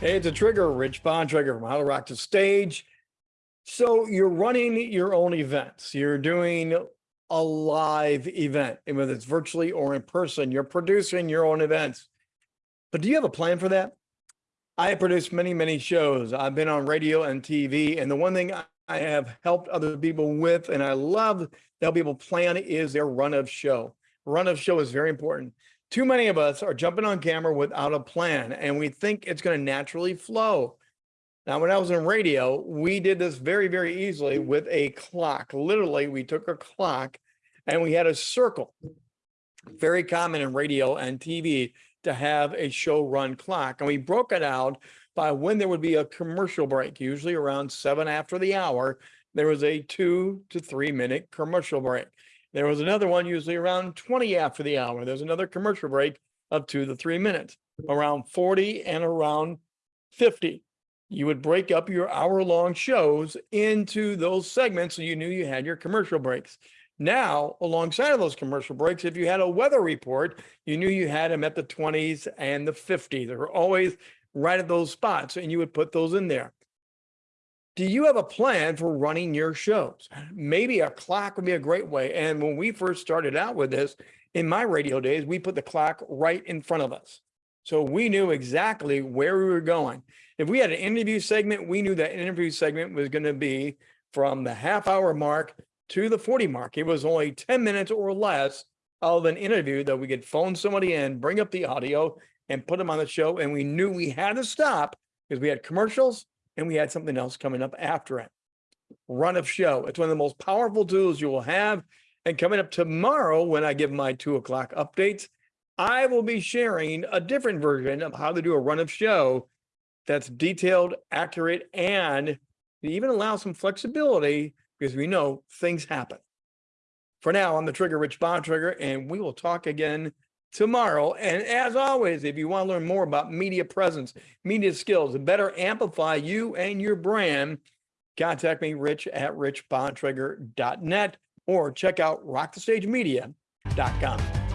Hey, it's a trigger, Rich Bontrager from How to Rock the Stage. So you're running your own events. You're doing a live event, and whether it's virtually or in person, you're producing your own events. But do you have a plan for that? I have produced many, many shows. I've been on radio and TV, and the one thing I have helped other people with, and I love that people plan is their run of show. Run of show is very important too many of us are jumping on camera without a plan and we think it's going to naturally flow. Now, when I was in radio, we did this very, very easily with a clock. Literally, we took a clock and we had a circle. Very common in radio and TV to have a show run clock. And we broke it out by when there would be a commercial break, usually around seven after the hour. There was a two to three minute commercial break. There was another one usually around 20 after the hour. There's another commercial break of two to three minutes, around 40 and around 50. You would break up your hour long shows into those segments so you knew you had your commercial breaks. Now, alongside of those commercial breaks, if you had a weather report, you knew you had them at the 20s and the 50s. They were always right at those spots, and you would put those in there do you have a plan for running your shows? Maybe a clock would be a great way. And when we first started out with this, in my radio days, we put the clock right in front of us. So we knew exactly where we were going. If we had an interview segment, we knew that interview segment was going to be from the half hour mark to the 40 mark. It was only 10 minutes or less of an interview that we could phone somebody in, bring up the audio and put them on the show. And we knew we had to stop because we had commercials and we had something else coming up after it. Run of show. It's one of the most powerful tools you will have. And coming up tomorrow, when I give my two o'clock updates, I will be sharing a different version of how to do a run of show that's detailed, accurate, and even allow some flexibility because we know things happen. For now, I'm the Trigger Rich Bontrager, and we will talk again tomorrow. And as always, if you want to learn more about media presence, media skills, and better amplify you and your brand, contact me, rich at richbontrager.net, or check out rockthestagemedia.com.